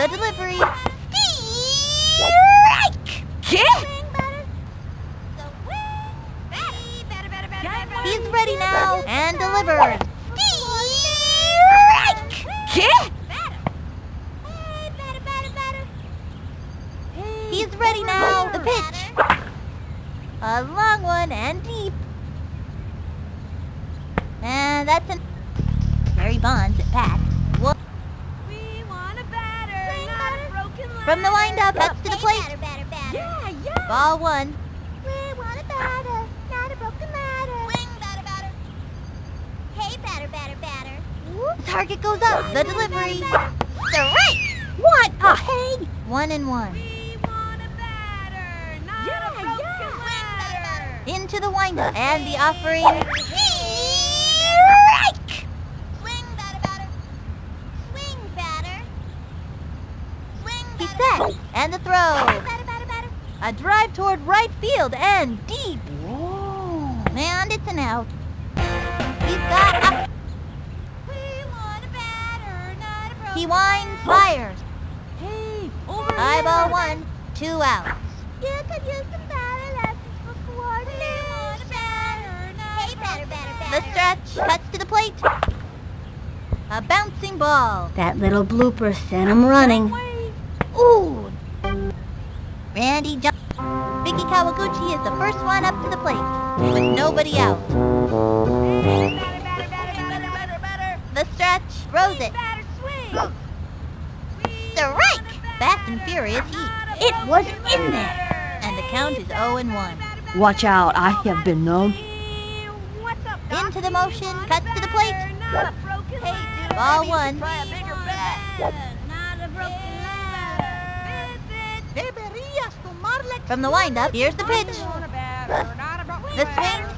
The delivery. Strike! Kiss. Swing, batter. The wing. Batter, batter, batter, batter, batter. He's ready now and delivers. Strike! Kiss. Hey, batter, batter, batter. He's ready now. The pitch. A long one and deep. And that's an Barry Bonds at bat. Wha- We want a batter, not a broken leg. From the windup, cuts to the plate. Yeah, yeah. Ball one. We want a batter, not a broken ladder. Swing, batter, batter. Hey, batter, batter, batter. Target goes up. The delivery. Strike! What a hey! One and one. We want a batter, not Yeah, a broken yeah. ladder. Into the windup and the offering. Strike! Swing, batter, batter. Swing, batter. Swing, He's set. And the throw. Batter, batter, batter. A drive toward right field and deep. And it's an out. He's got a... We want a batter, not a broken He winds, fires. Hey, over High ball one, two outs. You could use some batter lessons for coordination. Hey, batter, batter, batter. The stretch cuts to the plate. A bouncing ball. That little blooper sent him running. Wait. Ooh. Randy jump. Vicki Kawaguchi is the first one up to the plate with nobody out. The stretch throws it. Batter, swing. Strike! want a batter, Fast and furious heat. It was in there. And the count is 0 and 1. Watch out, I have been known. What's up, Doc? Into the motion, We want cuts to the plate. batter, not a broken Hey, Ball maybe you should one. Try a bigger bat. Not a broken ladder. From the windup, here's the pitch. The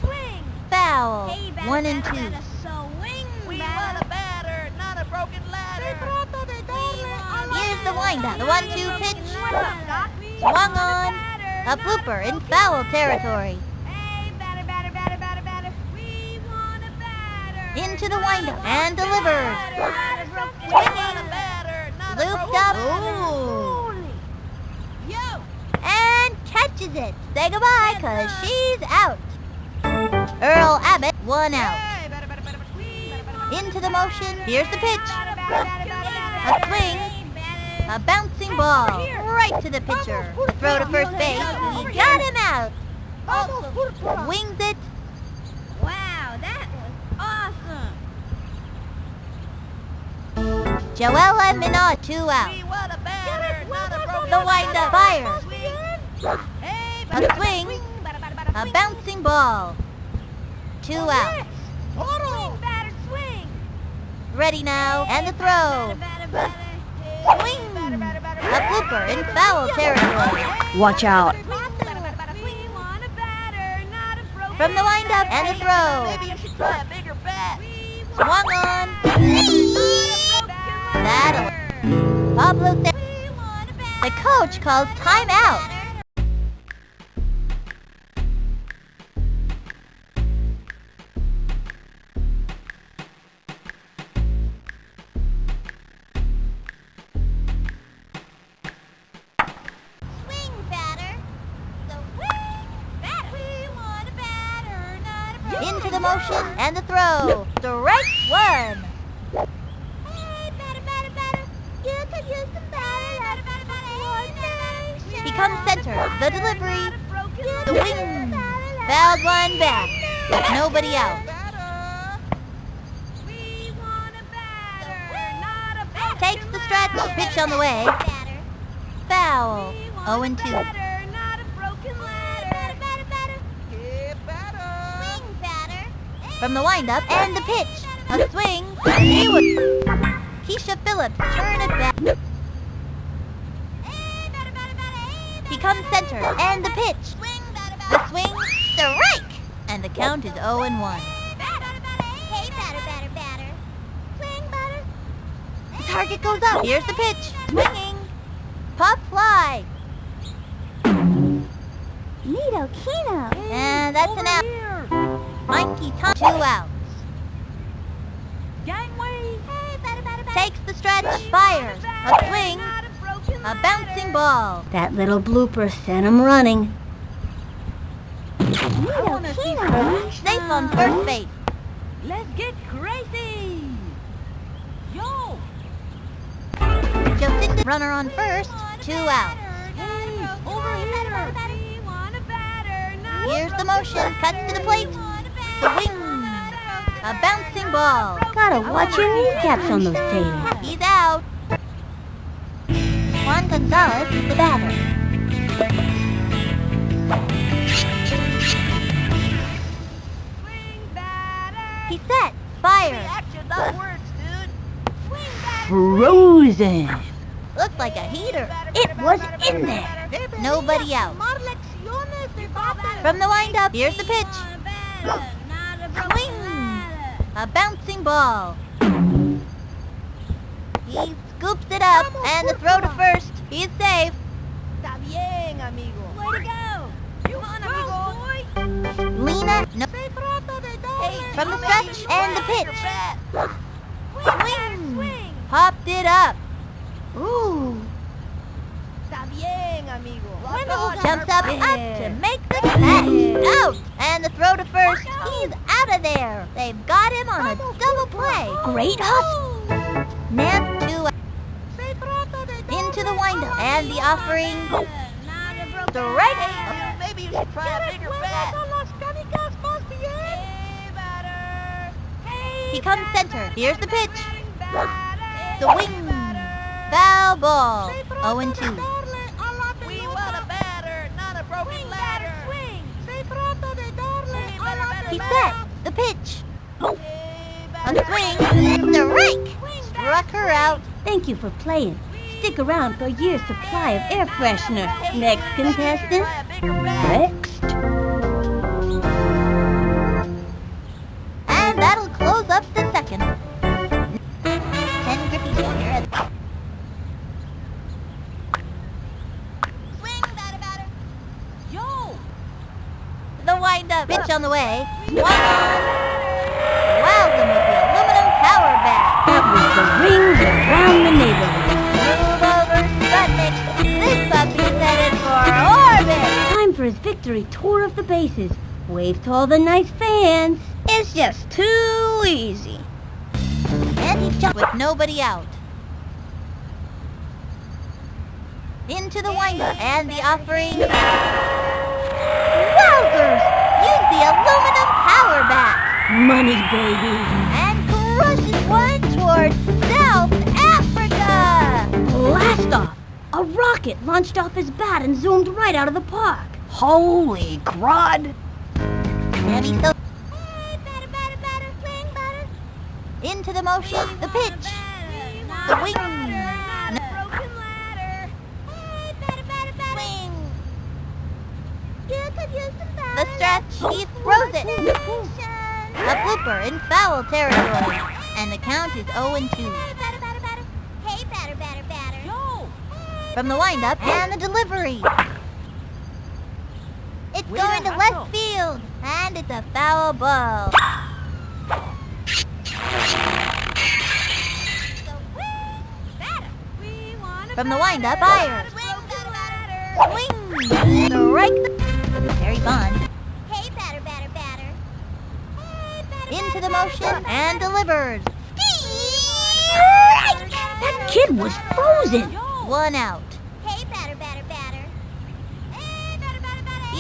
swing. Foul. 1 and 2. batter, swing, We want a batter, not a broken ladder. Here's the windup. The one-two pitch. Swung on. A blooper in foul territory. Into the windup and ladder. Looped up. Ooh. Yo. Catches it. Say goodbye, cause she's out. Earl Abbott, one out. Into the motion. Here's the pitch. A swing. A bouncing ball right to the pitcher. The throw to first base. He got him out. Wings it. Wow, that was awesome. Joella Minot, two out. We want a batter, not The windup fires. Hey, A swing. batter, batter, batter, A bouncing ball. Two outs. Swing, batter, swing. Ready now. And the throw. Swing. A batter. blooper in foul territory. Watch out. Batter, batter, batter, swing. We want a batter, not a broken From the windup and the throw. Maybe you should try a bigger bat. We want Swung on. not a broken That'll- Pablo Sa- We want a The coach calls timeout. Comes center. The delivery. The wing. Fouled one back. With nobody out. Takes the stretch. Pitch on the way. Foul. We 0 and 2. batter, not a broken ladder. From the windup and the pitch. A swing. Kiesha Phillips turn it back. He comes center and the pitch. The swing. The strike. And the count is 0 and 1. The target goes up. Here's the pitch. Swinging. Pop fly. Neato Kino. And that's Over an out. here. Mikey Tom, two outs. Gangway. Hey, batter, batter, batter. Takes the stretch, fires, a swing, a bouncing ball. That little blooper sent him running. Neato Safe on first base. Let's get crazy. Yo. Jocinda, runner on first, two outs. Hey, over here. We want a batter, not a Here's the motion, cuts to the plate. We want a The wing. a bouncing ball. Gotta watch your kneecaps on those sailors. He's out. Juan Gonzalez the batter. Swing batter. He's set. Fires. Action, not words, dude. Swing batter. Frozen. Looked like a heater. It was in there. Nobody out. From the windup, here's the pitch. Swing. A bouncing ball. He scoops it up, and the throw to first. He's safe. Está bien, amigo. Way to go. You on, amigo. boy. Lena, no. From the stretch, and the pitch. Swing. Swing. Popped it up. Ooh. Está bien, amigo. Jumps up, up to make the catch. Out. And the throw to first. He's out of there. They've got him on a double play. Oh. Great hustle. Into the windup. And the offering. Not a broken Maybe you should try a bigger bat. Hey, batter. Hey, He comes center. Here's the pitch. The wing. Foul ball. 0 and 2. We want a batter, not a broken ladder. Swing. He's set. The pitch. A batter. swing. Strike. Struck her out. Thank you for playing. Stick around for a year's supply of air freshener. Next contestant. Next. And that'll close up the second. Ken Griffey Jr. Swing, batter, batter. Yo. The windup. Pitch on the way. On. Wowed them with the aluminum power bat. That was the rings around the neighborhood. Victory tour of the bases. Wave to all the nice fans. It's just too easy. And he jumped with nobody out. Into the windup and the offering. Wowzers! Use the aluminum power bat Money, baby. and crushes one towards South Africa. Blast off! A rocket launched off his bat and zoomed right out of the park. Holy crud! So. Hey, batter, batter, batter, swing, batter. Into the motion, the pitch. The wing. No. broken ladder. Hey, batter, batter, batter. Swing. You could use some batter. The stretch, he throws it. A blooper in foul territory. And the count is 0 and 2. Hey, batter, batter, batter. Hey, batter, batter, batter. Yo. From the windup and the delivery. Going to left field. And it's a foul ball. We want a From the windup, not fires. a ladder. Swing! Strike. Terry Bond. Hey, batter, batter, batter. Hey, batter, Into the motion and delivers. That kid was frozen. One out. Hey, batter, batter, batter. Hey, batter, batter, batter.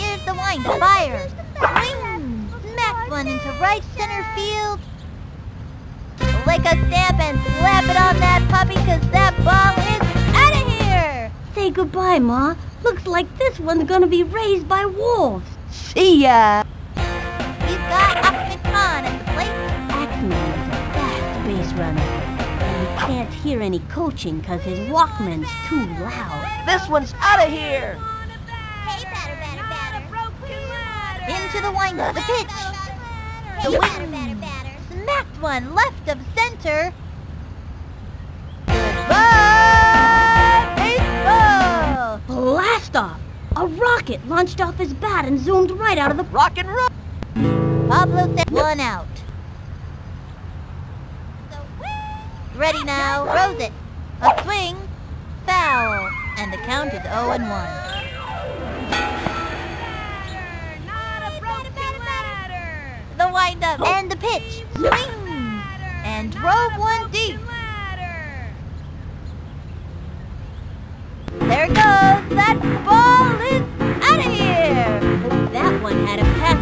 The. Fire. Swing! Smack one into right center field. Lick a stamp and slap it on that puppy because that ball is out of here. Say goodbye, Ma. Looks like this one's gonna be raised by wolves. See ya. He's got Achmed Khan at the plate. Achmed is a fast base runner. Can't hear any coaching because his Walkman's too loud. This one's out of here. Hey, batter, batter, Into the windup. The pitch. The wing. batter, batter, batter. Smacked one left of center. Goodbye, baseball. Blast off! A rocket launched off his bat and zoomed right out of the Rock and roll. Pablo said one out. Ready now, throws it. A swing, foul, and the count is 0 and 1. The windup and the pitch, swing, and drove one deep. There it goes. That ball is out of here. That one had a pass.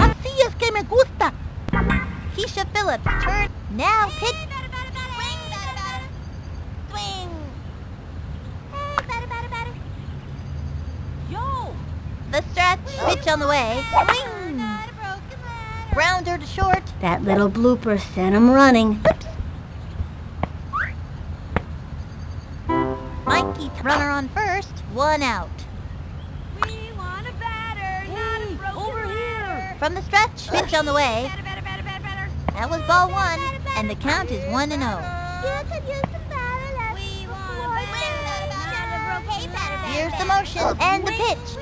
Así es que me gusta. Kiesha Phillips turn now pitch. Swing. Yo. The stretch pitch on the way. Swing. Grounder to short. That little blooper sent him running. Mikey runner on first. One out. We want a batter, not a broken over here. From the stretch pitch on the way. Batter, batter, batter, batter, batter. That was ball one, and the count is one and oh. Here's the motion and the pitch.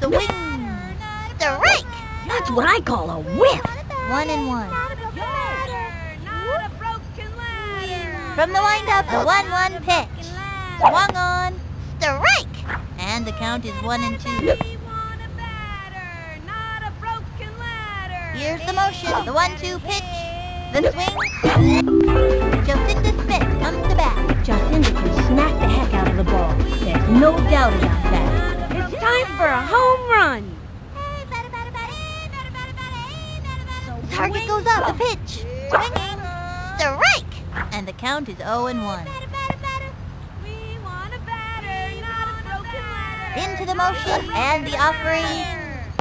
The wing. Strike. That's what I call a whip. One and one. Not a broken ladder. From the windup, the one-one pitch. Swung on. Strike. And the count is one and two. We want a batter, not a broken ladder. Here's the motion. The one-two pitch. The swing. Jocinda Smith comes to bat. Jocinda can smack the heck out of the ball. There's no doubt about that. It's time for a home run. Target goes up. The pitch. Swinging. Strike. And the count is 0 and 1. We want a batter, not a broken ladder. Into the motion and the offering.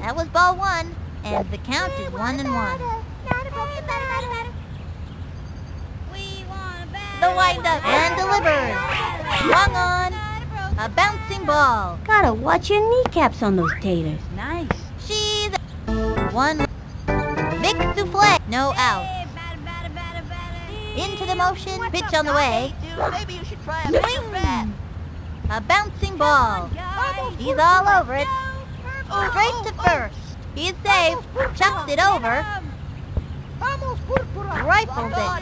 That was ball one. And the count is 1 and 1. The windup and delivers. Swung on. A bouncing ball. Gotta watch your kneecaps on those taters. Nice. She's one. Souffle. No out. Into the motion. Pitch on the way. Maybe you should try Swing. A bouncing ball. He's all over it. Straight to first. He's safe. Chucks it over. Rifles it.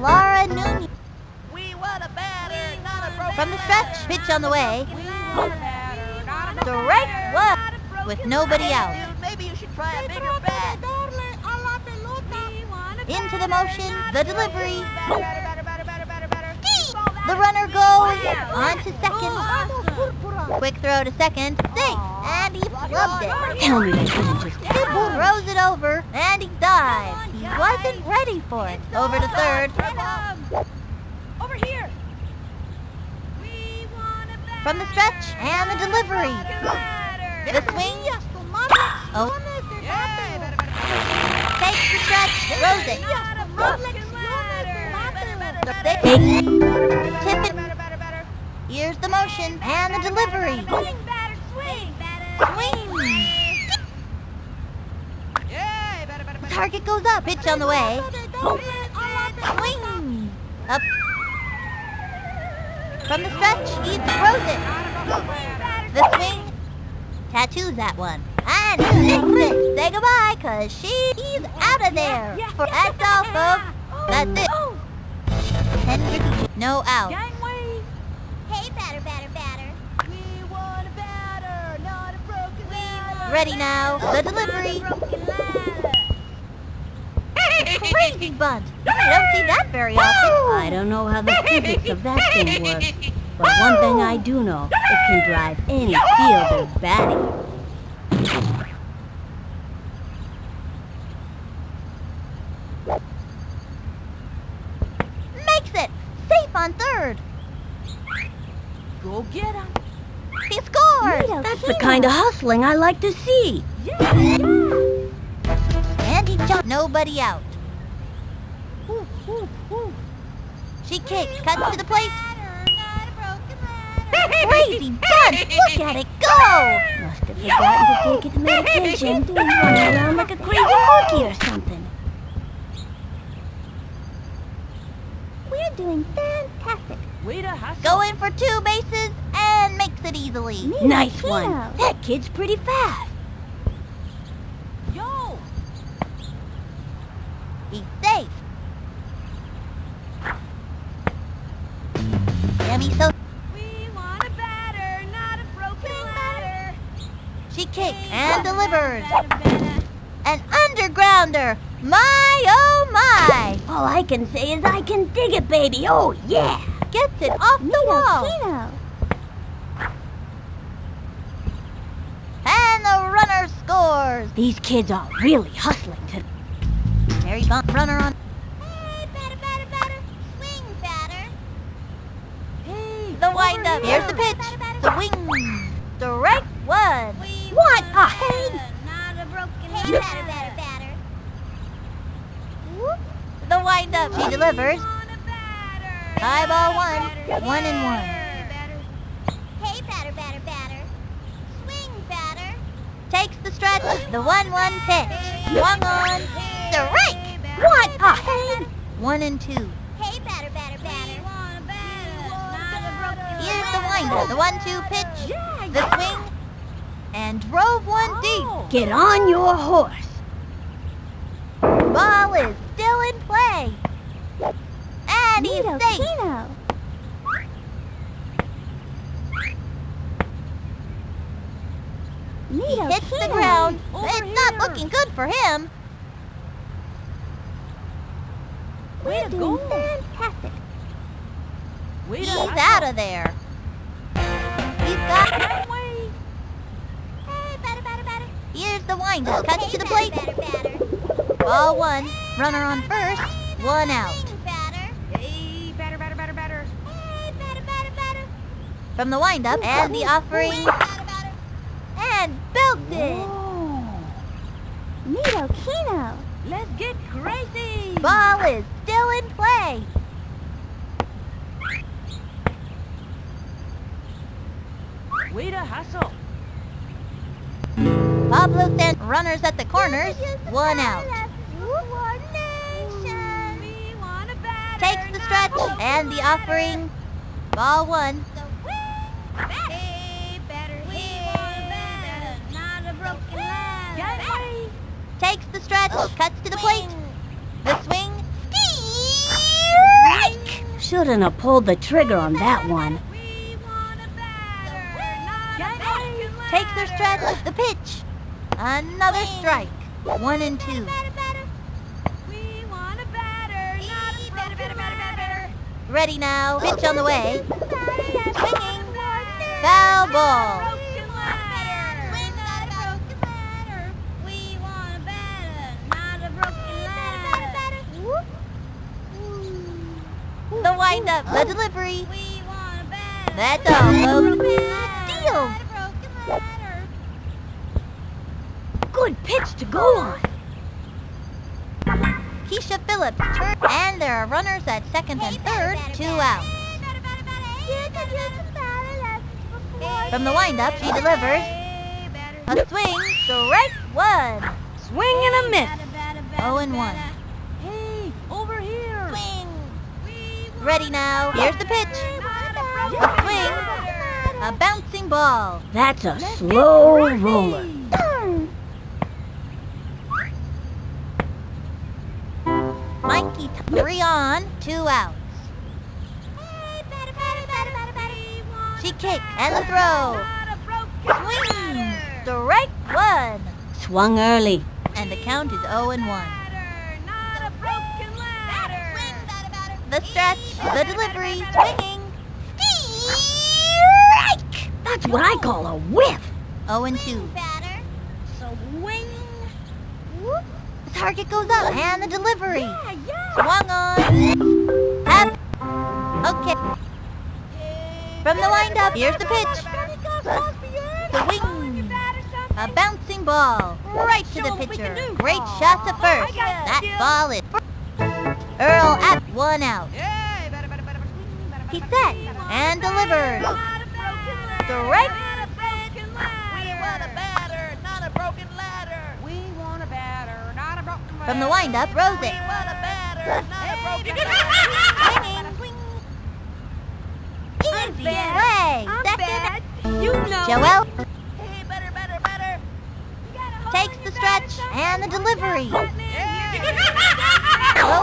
Laura Nunez. We want a batter, not a broken From the stretch. Pitch on the way. Strike one. With nobody out. Maybe you should try a bigger bat. Into the motion. The delivery. The runner goes on to second. Quick throw to second. Safe. And he flubbed it. Tell me they couldn't just He throws it over and he dives. He wasn't ready for it. Over to third. Over here. We want a batter, From the stretch and the delivery. The swing. Oh, takes the stretch. Throws it. They tip it. Here's the motion and the delivery. Swing. batter, swing. Swing. Target goes up. Pitch on the way. Swing. Up. From the stretch, he throws it. The swing. Tattoos that one. And six. Say goodbye, cause she's out of there. For that's all, folks. That's it. Oh, oh. Henry, no out. Gangway. Hey, batter, batter, batter. We want a batter, not a broken ladder. Ready now. The delivery. Crazy bunt. You don't see that very often. I don't know how the physics of that thing works, but one thing I do know, it can drive any fielder batty. Makes it. Safe on third. Go get him. He scores. That's the kind of hustling I like to see. And he jumped. Nobody out. She kicks, cuts to the plate. Crazy bunt! Look at it go! Must have forgotten to take its medication. Running around like a crazy monkey or something. We're doing fantastic. Hustle. Going for two bases and makes it easily. Nice one. That kid's pretty fast. Yo! He's safe. Yummy so We want a batter, not a broken ladder. she kicks and delivers. An undergrounder. My oh my. All I can say is I can dig it, baby. Oh, yeah. Gets it off the wall. And the runner scores. These kids are really hustling today. Mary Bump runner on. Hey, batter, batter, batter. Swing, batter. Hey, The wind up. over Here's the here. pitch. The wing. Strike one. What a head! Not a broken Hey, batter, batter, batter. Whoop. The wind up. She delivers. High ball one. One and one. Hey, batter, batter, batter. Swing, batter. Takes the stretch. The one-one pitch. Swung on. Strike. What a head! One and two. Hey, batter, batter, batter. Here's the windup. The one-two pitch. The swing. And drove one deep. Oh. Get on your horse. Ball is still in play. And he's safe. He hits the ground. Over it's not looking good for him. Way to go. fantastic. Way He's out of there. He's got. Hey, batter, batter, batter. Here's the windup. Cuts to the plate. Ball one. Runner on first. One out. Hey, batter, batter, batter, batter. From the windup and the offering. And belted. Neato Kino. Let's get crazy. Ball is still in play. Way to hustle. Pablo sent runners at the corners. One out. We want a batter, Takes the stretch and the offering. Ball one. Hey, batter, hey, batter, not a broken ladder. Takes the stretch. Oh. Cuts to the plate. The swing. Strike! Shouldn't have pulled the trigger on that one. We want a batter, not a broken ladder. Takes their stretch. The pitch. Another strike. One and two. We want a batter, not a broken batter, batter, batter. Ready now. Pitch on the way. Swinging. Foul ball. Broken ladder. Swing, not a broken ladder. We want a batter, not a broken ladder. The windup. The delivery. We want a batter. That's all, folks. Deal. Good pitch to go on. Kiesha Phillips and there are runners at second and third, two outs. From the windup, she delivers a swing, strike one. Swing and a miss. Oh and one. Hey, over here. Swing. Ready now. Here's the pitch. A swing, a bouncing ball. That's a slow roller. Mikey three on, two outs. She kicked and the throw. Swing, strike one. Swung early. And the count is 0 and 1. The stretch, the delivery, swinging. Strike! That's what I call a whiff. 0 and 2. Swing. The target goes up and the delivery. Swung on. Up. Okay. From the windup, here's the pitch. The wing. A bouncing ball. Right to the pitcher. Great shot to first. That ball is. Earl at one out. He set and delivers. Strike. From the windup, Rose Easy play. I'm Second bad. You know. Joel Hey, better, better, better. Takes the stretch and the delivery. Yeah.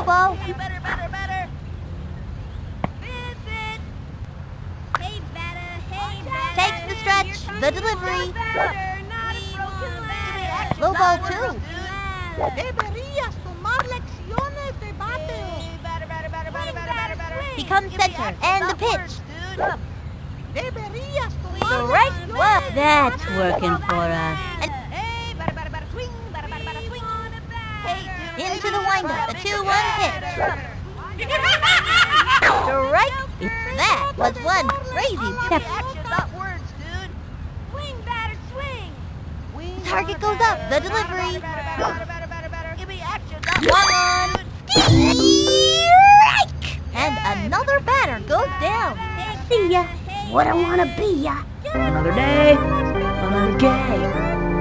Ball. Hey, better, better, better. Hey, batter, hey, batter. Takes the stretch, the delivery. Batter, not a broken ladder. Low ball two. Deberías tomar lecciones de bateo. Comes center and the pitch. The right one. That's working for us. Into the windup, a 2-1 pitch. pitch. Strike. That was one crazy step. Action, not words, dude. Swing, batter, swing. Swing, Target goes up, the delivery. One on. And another batter goes down. See ya. What I wanna be ya. Another day, another day.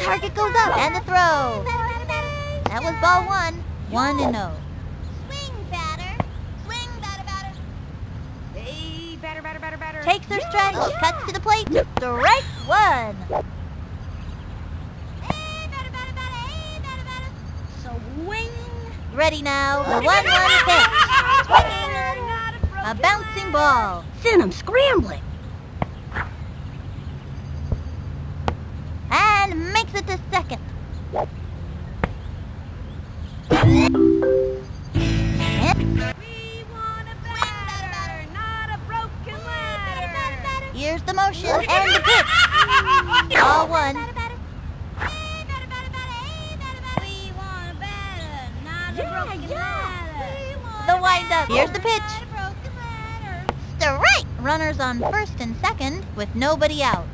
Target goes up and the throw. That was ball one. One and oh. Swing, batter. Swing, batter, batter. Hey, batter, batter, batter, batter. Takes her stretch, cuts to the plate. Strike one. Hey, batter, batter, batter. Hey, batter, batter. Swing. Ready now. The one one pitch. Swing. Not a A broken bouncing ladder. ball. Send 'em scrambling. Nobody out.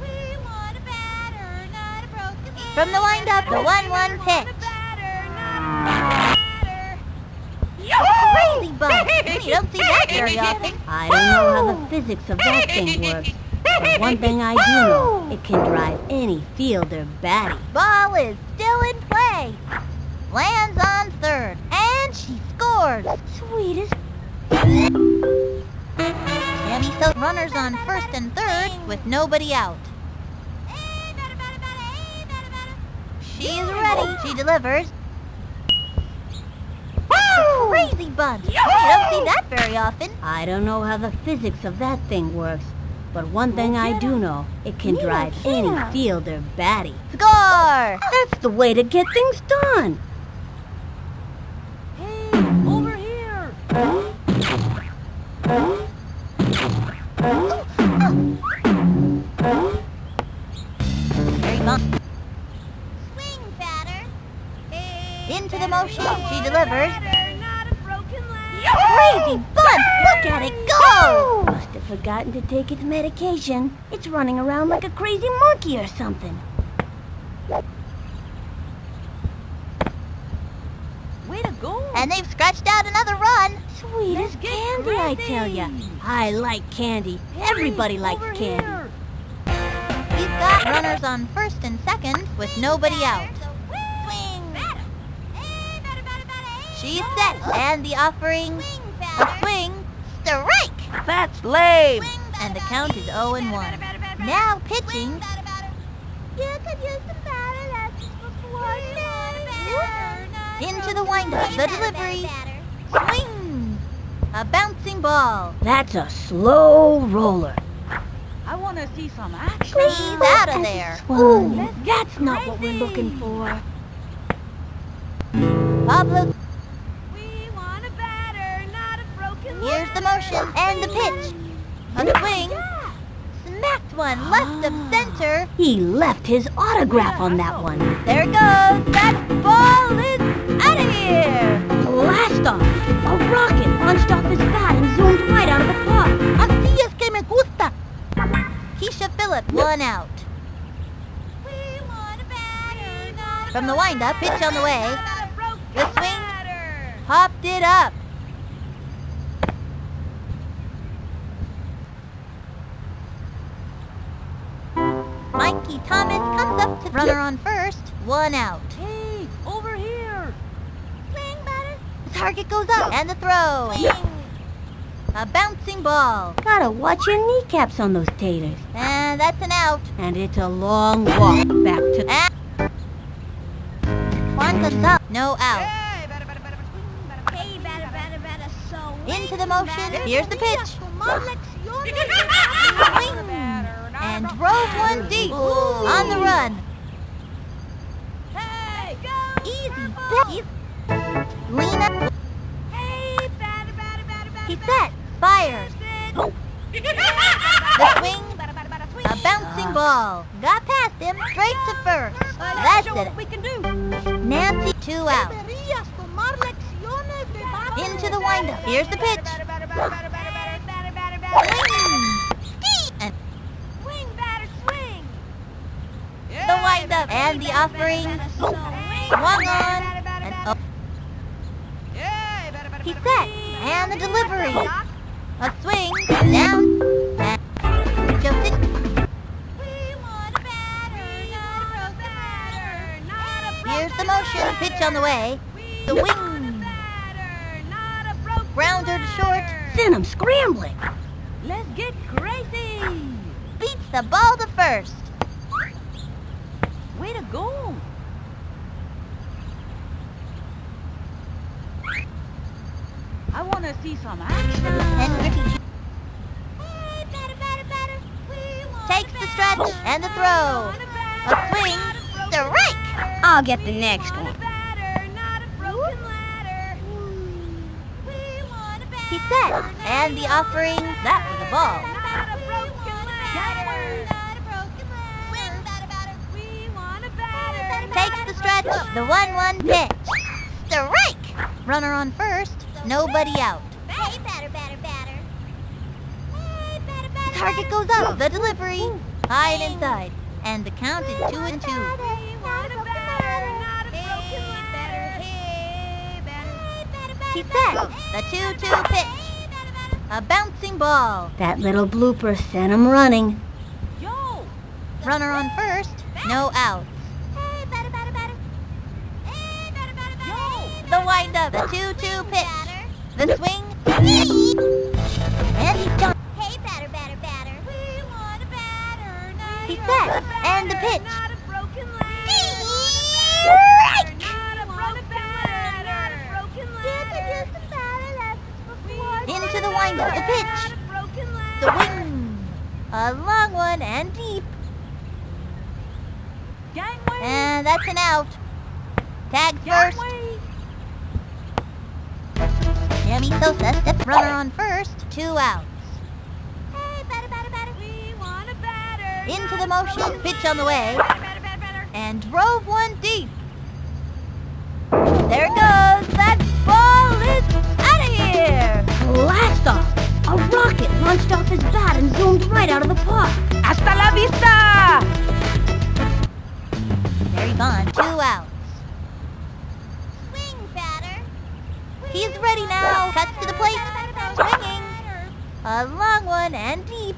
We want a batter, not a broken ladder. From the windup, the 1-1 We pitch. want a batter, not a batter. Crazy bump. You don't see that very often. I don't know how the physics of that thing works. But one thing I do know, it can drive any fielder batty. Ball is still in play. Lands on third. And she scores. Sweetest. Tammy so runners on first and third with nobody out. She's ready. She delivers. Crazy bunt. You don't see that very often. I don't know how the physics of that thing works. But one thing I do know, it can drive any fielder batty. Score! That's the way to get things done. Hey, over here. Very. Swing, batter. Hey, Into the motion. She delivers. batter, not a broken ladder. Crazy bunt. Look at it go! Must have forgotten to take its medication. It's running around like a crazy monkey or something. Way to go. And they've scratched out another run. Sweet as get candy, I tell ya. I like candy. Everybody likes candy. here. We've got runners on first and second with nobody out. Swing. Batter. Hey, batter, batter, batter. Hey, She's batter. set, and the offering, Swing, a swing, strike! That's lame. And the count is 0 and 1. Now pitching, into the windup, the delivery, swing! A bouncing ball. That's a slow roller. I want to see some action. He's out of there. Ooh, that's not what we're looking for. Pablo, We want a batter, not a broken here's the motion and the pitch. A swing, smacked one left of ah. center. He left his autograph on that one. There it goes. That ball is out of here. Blast off! A rocket launched off his bat and zoomed right out of the park. Así es que me gusta. Kiesha Phillips, one out. From the windup, pitch on the way. The swing. Popped it up. Mikey Thomas comes up to runner on first, one out. Hey, over here. Swing, batter. The target goes up, and the throw. A bouncing ball. Gotta watch your kneecaps on those taters. And that's an out. And it's a long walk back to... And Juan Gonzalez, no out. Into the motion. Here's the pitch. And drove one deep. On the run. Hey, go. Easy. Lena, Hey, batter, batter, batter, batter, he batter. Set. Fires. The swing. A bouncing ball. Got past him. Straight to first. That's it. Nancy, two out. Into the windup. Here's the pitch. Swing, batter, swing. the windup. And the offering. Swung on. And oh, he set. And the delivery. A swing. Down. And just in. Here's the motion. Pitch on the way. The wing. Grounder to short. Send him scrambling. Let's get crazy. Beats the ball to first. Way to go. I want to see some action. Takes the stretch and the throw. A swing. Strike. I'll get the next one. He set. And the offering. That was a ball. Takes the stretch. The 1-1 pitch. Strike. Runner on first. Nobody out. Hey, batter, batter, batter. Hey, batter, batter. Target goes up. The delivery. High and inside. And the count is two and two. Hey, want a batter, not a broken ladder. Hey, batter. He set. The 2-2 pitch. A bouncing ball. That little blooper sent him running. Yo. Runner on first. No out. Hey, batter, batter, batter. Hey, batter, batter, batter. Yo. The windup. The 2-2 pitch. The swing. And he jumped. Hey, batter, batter, batter. We want a batter, not He set. And the pitch. Not a broken ladder. Strike. Not a broken ladder. Not a broken ladder. Into the windup. The pitch. Not a broken The wing. A long one and deep. Gangway. And that's an out. Tag first. Sammy Sosa steps runner on first. Two outs. Hey, batter, batter, batter. We want a batter. Into the motion. Pitch on the way. And drove one deep. There it goes. That ball is out of here. Blast off! A rocket launched off his bat and zoomed right out of the park. Hasta la vista. There he's gone. Two outs. Swing, batter. He's ready now. Cuts to the plate. Swinging. A long one and deep.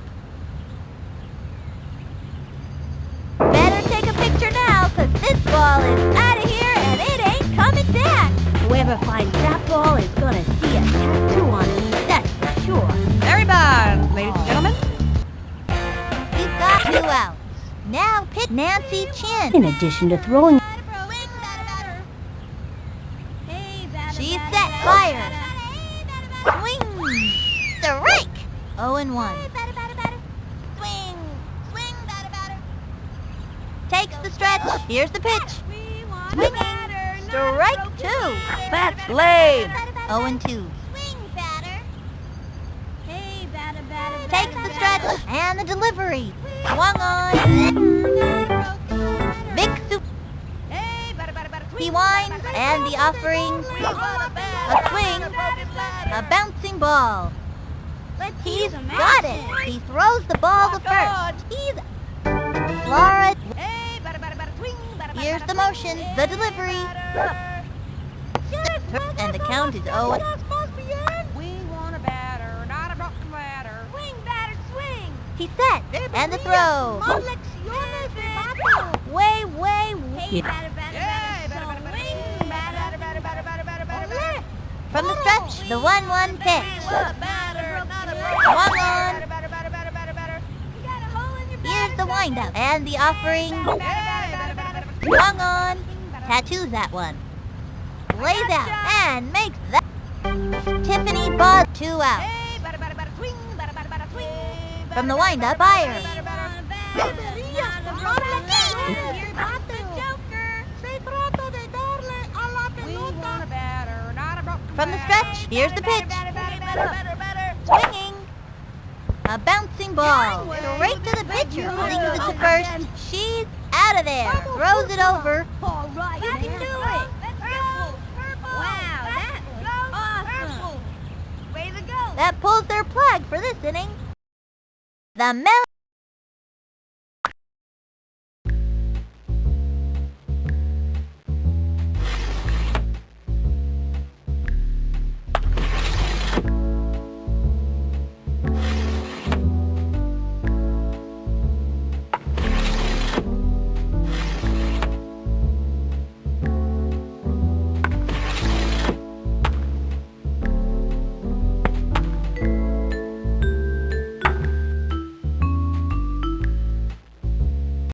Better take a picture now, cause this ball is out of here and it ain't coming back. Whoever finds that ball is gonna see a tattoo on him, that's for sure. Very bad, ladies and gentlemen. He's got two outs. Now pitch Nancy Chin. In addition to throwing, 0 and 1. Swing, swing, batter, batter. Takes the stretch. Here's the pitch. Swinging. a batter, not a Strike two. That's lame. 0 and 2. Swing, batter. Hey, batter, batter, Takes batter, the batter. stretch and the delivery. Swung on. Big soup. Hey, batter, batter, batter. He winds batter, batter, and the offering. We want a batter, A swing. A bouncing ball. Let's He's use a got it. He throws the ball oh, to first. He's Flora. Hey, bada, bada, bada, swing, bada, bada, Here's the motion, swing. the delivery. batter. And the count is oh. We want a batter, not a broken batter. Swing, batter, swing. He's set. And the throw. Lecciones de. Way, way, Hey, Yeah. batter, batter, batter, swing, batter, batter, batter, batter, batter, batter. From the stretch, the 1-1 pitch. Come Here's the windup and the offering. Swung on. Tattoos that one. Lays out and makes that. Tiffany Buzz two out. From the windup, broken From the stretch, here's the pitch. Swinging. Ball. Straight to the pitcher. Flings it to first. She's out of there. Throws it over. All right, You can do it. That pulls their plug for this inning. The Mel.